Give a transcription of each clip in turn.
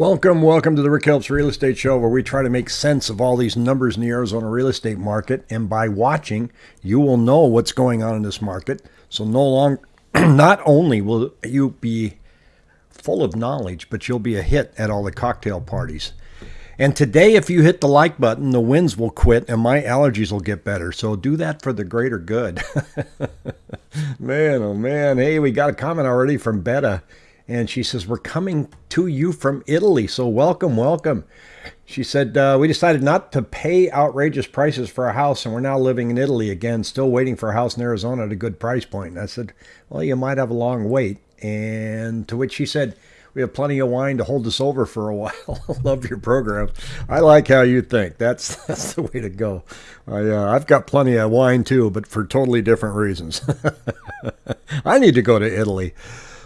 Welcome, welcome to the Rick Helps Real Estate Show, where we try to make sense of all these numbers in the Arizona real estate market. And by watching, you will know what's going on in this market. So no long, not only will you be full of knowledge, but you'll be a hit at all the cocktail parties. And today, if you hit the like button, the winds will quit and my allergies will get better. So do that for the greater good. man, oh man. Hey, we got a comment already from Betta and she says, We're coming to you from Italy. So welcome, welcome. She said, uh, We decided not to pay outrageous prices for a house, and we're now living in Italy again, still waiting for a house in Arizona at a good price point. And I said, Well, you might have a long wait. And to which she said, we have plenty of wine to hold us over for a while. Love your program. I like how you think. That's that's the way to go. I, uh, I've got plenty of wine too, but for totally different reasons. I need to go to Italy.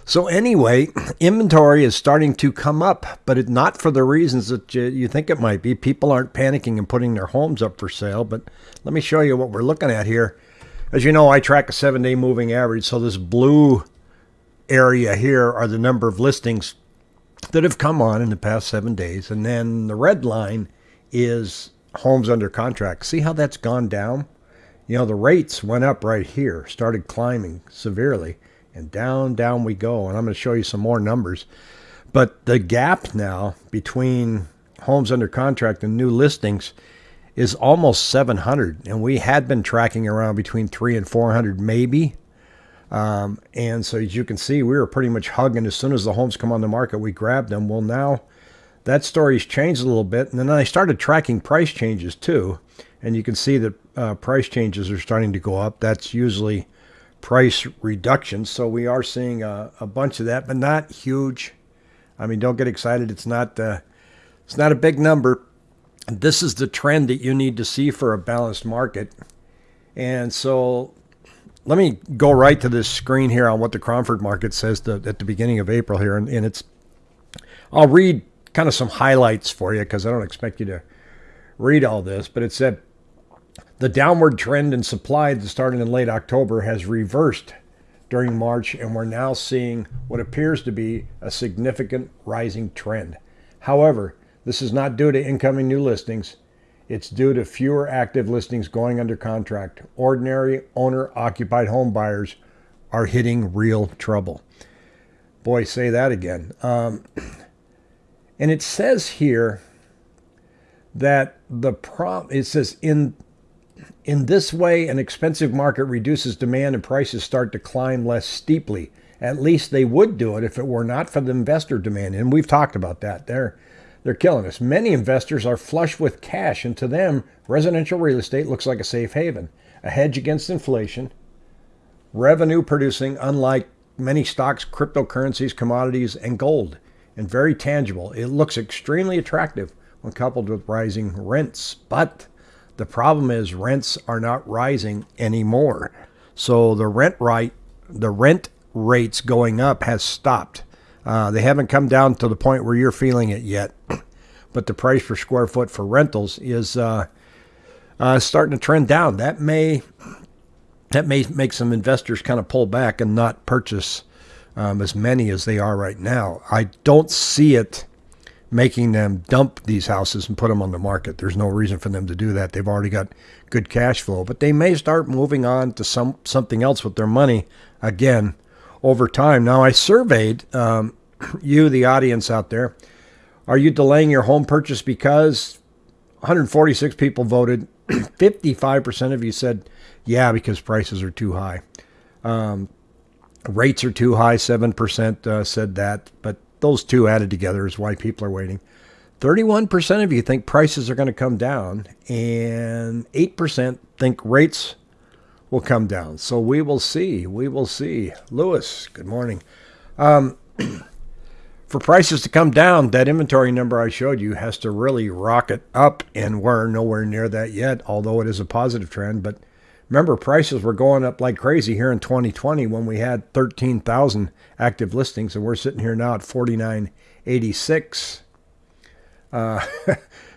So anyway, inventory is starting to come up, but it, not for the reasons that you, you, think it might be. People aren't panicking and putting their homes up for sale. But let me show you what we're looking at here. As you know, I track a seven-day moving average. So this blue area here are the number of listings that have come on in the past seven days. And then the red line is homes under contract. See how that's gone down? You know, the rates went up right here, started climbing severely and down, down we go. And I'm going to show you some more numbers. But the gap now between homes under contract and new listings is almost 700. And we had been tracking around between three and 400 maybe. Um, and so as you can see, we were pretty much hugging as soon as the homes come on the market, we grabbed them. Well, now that story's changed a little bit. And then I started tracking price changes too. And you can see that uh, price changes are starting to go up. That's usually price reductions. So we are seeing a, a, bunch of that, but not huge. I mean, don't get excited. It's not uh, it's not a big number. This is the trend that you need to see for a balanced market. And so let me go right to this screen here on what the Cromford market says to, at the beginning of April here. And, and it's, I'll read kind of some highlights for you because I don't expect you to read all this, but it said the downward trend in supply that started in late October has reversed during March, and we're now seeing what appears to be a significant rising trend. However, this is not due to incoming new listings. It's due to fewer active listings going under contract. Ordinary owner occupied home buyers are hitting real trouble. Boy, say that again. Um, and it says here that the prom it says in in this way, an expensive market reduces demand and prices start to climb less steeply. At least they would do it if it were not for the investor demand. And we've talked about that. They're, they're killing us. Many investors are flush with cash, and to them, residential real estate looks like a safe haven, a hedge against inflation, revenue producing, unlike many stocks, cryptocurrencies, commodities, and gold, and very tangible. It looks extremely attractive when coupled with rising rents. But the problem is rents are not rising anymore. So the rent right, the rent rates going up has stopped. Uh, they haven't come down to the point where you're feeling it yet, but the price per square foot for rentals is uh, uh, starting to trend down. That may that may make some investors kind of pull back and not purchase um, as many as they are right now. I don't see it making them dump these houses and put them on the market. There's no reason for them to do that. They've already got good cash flow, but they may start moving on to some something else with their money again over time. Now, I surveyed um, you, the audience out there. Are you delaying your home purchase because 146 people voted? 55% of you said, yeah, because prices are too high. Um, rates are too high. 7% uh, said that, but those two added together is why people are waiting. 31% of you think prices are going to come down, and 8% think rates will come down. So we will see. We will see. Lewis, good morning. Um, for prices to come down, that inventory number I showed you has to really rocket up, and we're nowhere near that yet, although it is a positive trend. But remember, prices were going up like crazy here in 2020 when we had 13,000 active listings, and we're sitting here now at 4986. Uh,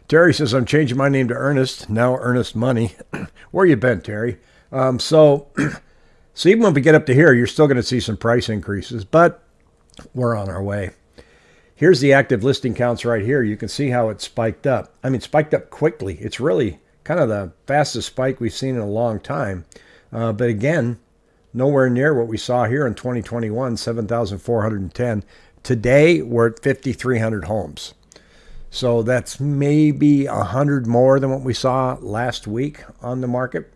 Terry says, I'm changing my name to Ernest, now Ernest Money. Where you been, Terry? Um, so, so even when we get up to here, you're still going to see some price increases, but we're on our way. Here's the active listing counts right here. You can see how it spiked up. I mean, spiked up quickly. It's really kind of the fastest spike we've seen in a long time. Uh, but again, nowhere near what we saw here in 2021, 7,410. Today, we're at 5,300 homes. So that's maybe 100 more than what we saw last week on the market.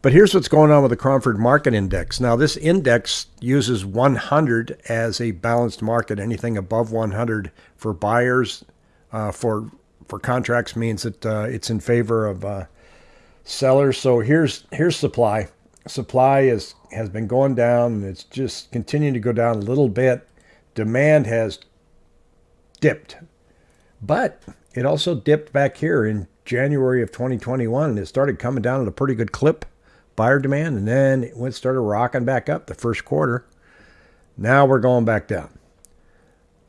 But here's what's going on with the Cromford Market Index. Now, this index uses 100 as a balanced market. Anything above 100 for buyers, uh, for for contracts means that uh, it's in favor of uh, sellers. So here's here's supply. Supply is has been going down, and it's just continuing to go down a little bit. Demand has dipped, but it also dipped back here in January of 2021, and it started coming down at a pretty good clip buyer demand, and then it went started rocking back up the first quarter. Now we're going back down.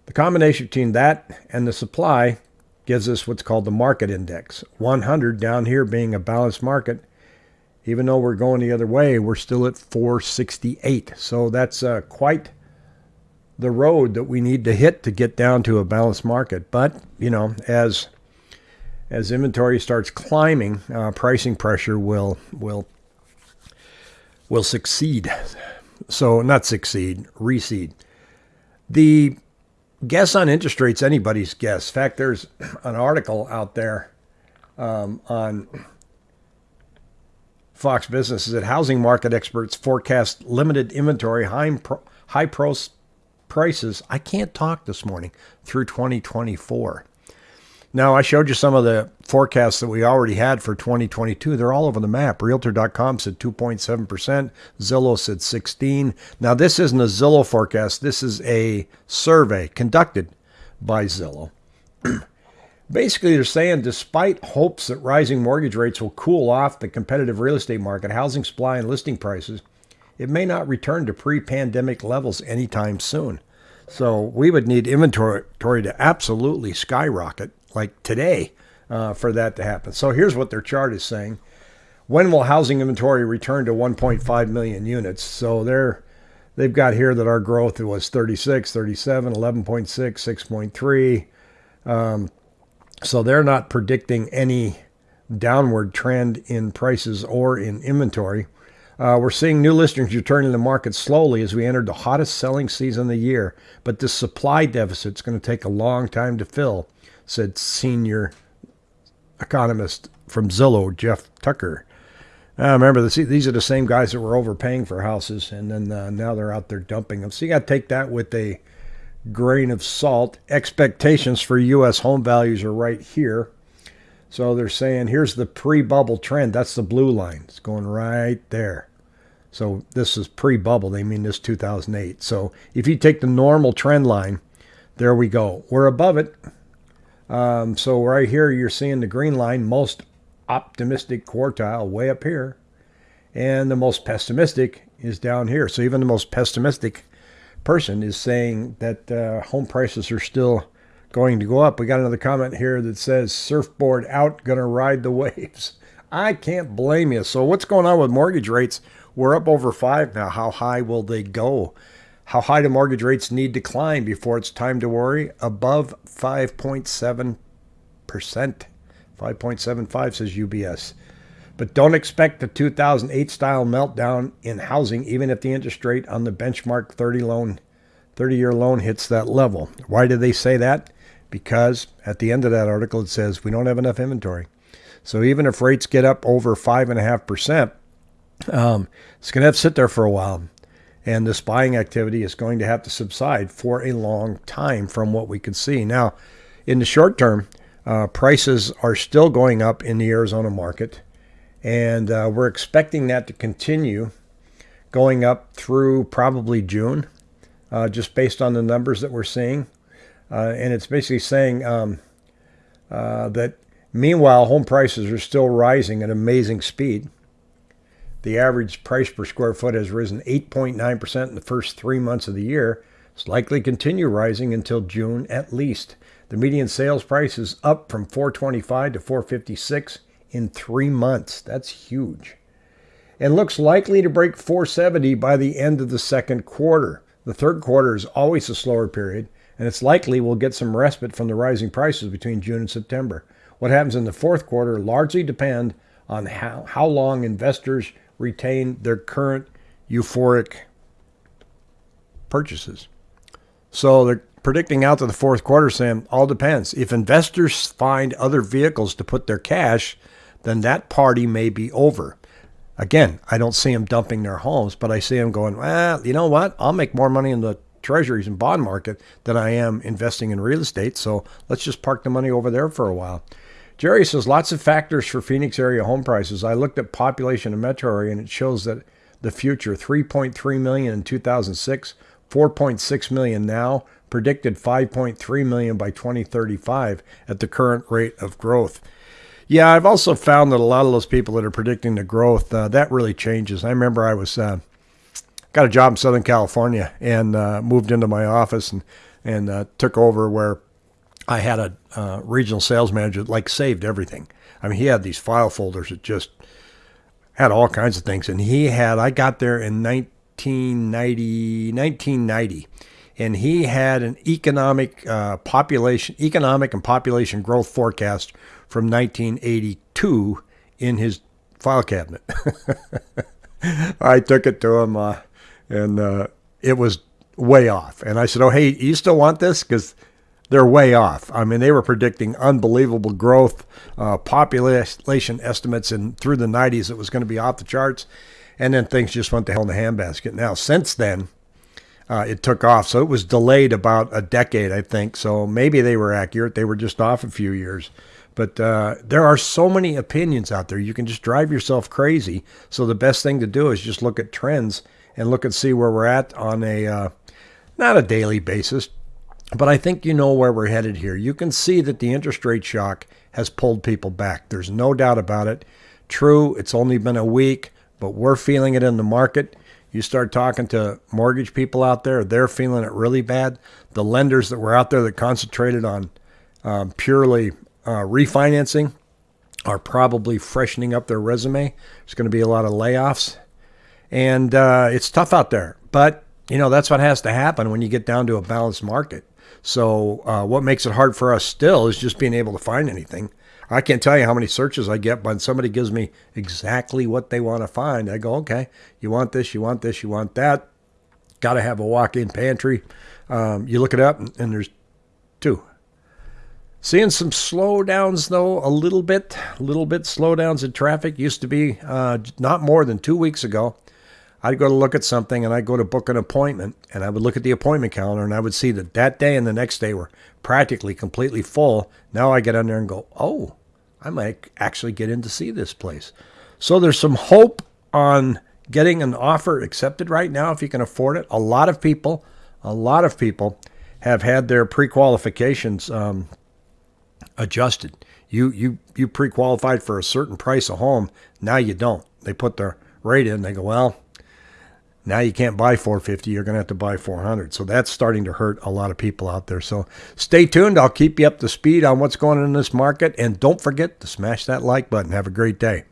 The combination between that and the supply gives us what's called the market index. 100 down here being a balanced market. Even though we're going the other way, we're still at 468. So that's uh, quite the road that we need to hit to get down to a balanced market. But, you know, as as inventory starts climbing, uh, pricing pressure will will will succeed. So, not succeed, recede. The guess on interest rates, anybody's guess. In fact, there's an article out there um, on Fox Business that housing market experts forecast limited inventory, high, high prices. I can't talk this morning through 2024. Now, I showed you some of the forecasts that we already had for 2022. They're all over the map. Realtor.com said 2.7%. Zillow said 16. Now, this isn't a Zillow forecast. This is a survey conducted by Zillow. Basically, they're saying despite hopes that rising mortgage rates will cool off the competitive real estate market, housing supply and listing prices, it may not return to pre-pandemic levels anytime soon. So we would need inventory to absolutely skyrocket like today uh, for that to happen. So here's what their chart is saying. When will housing inventory return to 1.5 million units? So they're they've got here that our growth was 36, 37, 11.6, 6.3. Um, so they're not predicting any downward trend in prices or in inventory. Uh, we're seeing new listings returning to the market slowly as we entered the hottest selling season of the year, but this supply deficit is going to take a long time to fill said senior economist from Zillow, Jeff Tucker. Uh, remember, these are the same guys that were overpaying for houses, and then uh, now they're out there dumping them. So you got to take that with a grain of salt. Expectations for U.S. home values are right here. So they're saying here's the pre bubble trend. That's the blue line. It's going right there. So this is pre bubble. They mean this 2008. So if you take the normal trend line, there we go. We're above it. Um, so right here, you're seeing the green line, most optimistic quartile way up here. And the most pessimistic is down here. So even the most pessimistic person is saying that uh, home prices are still going to go up. We got another comment here that says surfboard out, gonna ride the waves. I can't blame you. So what's going on with mortgage rates? We're up over five now. How high will they go? How high do mortgage rates need to climb before it's time to worry? Above 5.7%. 5.75 says UBS. But don't expect the 2008 style meltdown in housing even if the interest rate on the benchmark 30 loan 30-year loan hits that level. Why do they say that? Because at the end of that article it says we don't have enough inventory. So even if rates get up over 5.5%, um, it's going to have to sit there for a while and this buying activity is going to have to subside for a long time from what we can see. Now, in the short term, uh, prices are still going up in the Arizona market, and uh, we're expecting that to continue going up through probably June, uh, just based on the numbers that we're seeing. Uh, and it's basically saying um, uh, that meanwhile, home prices are still rising at amazing speed. The average price per square foot has risen 8.9% in the first three months of the year. It's likely to continue rising until June at least. The median sales price is up from 425 to 456 in three months. That's huge. And looks likely to break 470 by the end of the second quarter. The third quarter is always a slower period, and it's likely we'll get some respite from the rising prices between June and September. What happens in the fourth quarter largely depend on how, how long investors retain their current euphoric purchases. So they're predicting out to the fourth quarter Sam, all depends. If investors find other vehicles to put their cash, then that party may be over. Again, I don't see them dumping their homes, but I see them going, well, you know what? I'll make more money in the treasuries and bond market than I am investing in real estate. So let's just park the money over there for a while. Jerry says lots of factors for Phoenix area home prices. I looked at population in metro area and it shows that the future 3.3 million in 2006, 4.6 million now, predicted 5.3 million by 2035 at the current rate of growth. Yeah, I've also found that a lot of those people that are predicting the growth, uh, that really changes. I remember I was uh, got a job in Southern California and uh, moved into my office and and uh, took over where I had a uh, regional sales manager that like saved everything. I mean, he had these file folders that just had all kinds of things, and he had. I got there in 1990, 1990 and he had an economic uh, population, economic and population growth forecast from 1982 in his file cabinet. I took it to him, uh, and uh, it was way off. And I said, "Oh, hey, you still want this? Because they're way off. I mean, they were predicting unbelievable growth, uh, population estimates, and through the 90s, it was going to be off the charts. And then things just went to hell in the handbasket. Now, since then, uh, it took off. So it was delayed about a decade, I think. So maybe they were accurate. They were just off a few years. But uh, there are so many opinions out there. You can just drive yourself crazy. So the best thing to do is just look at trends and look and see where we're at on a uh, not a daily basis, but I think you know where we're headed here. You can see that the interest rate shock has pulled people back. There's no doubt about it. True, it's only been a week, but we're feeling it in the market. You start talking to mortgage people out there, they're feeling it really bad. The lenders that were out there that concentrated on um, purely uh, refinancing are probably freshening up their resume. There's going to be a lot of layoffs. And uh, it's tough out there. But, you know, that's what has to happen when you get down to a balanced market. So, uh, what makes it hard for us still is just being able to find anything. I can't tell you how many searches I get when somebody gives me exactly what they want to find. I go, okay, you want this, you want this, you want that. Got to have a walk in pantry. Um, you look it up, and there's two. Seeing some slowdowns though, a little bit, a little bit slowdowns in traffic. Used to be uh, not more than two weeks ago. I'd go to look at something and I'd go to book an appointment and I would look at the appointment calendar and I would see that that day and the next day were practically completely full. Now I get on there and go, oh, I might actually get in to see this place. So there's some hope on getting an offer accepted right now if you can afford it. A lot of people, a lot of people have had their pre-qualifications um, adjusted. You you you pre-qualified for a certain price of home. Now you don't. They put their rate in. They go, well, now you can't buy 450. You're going to have to buy 400. So that's starting to hurt a lot of people out there. So stay tuned. I'll keep you up to speed on what's going on in this market. And don't forget to smash that like button. Have a great day.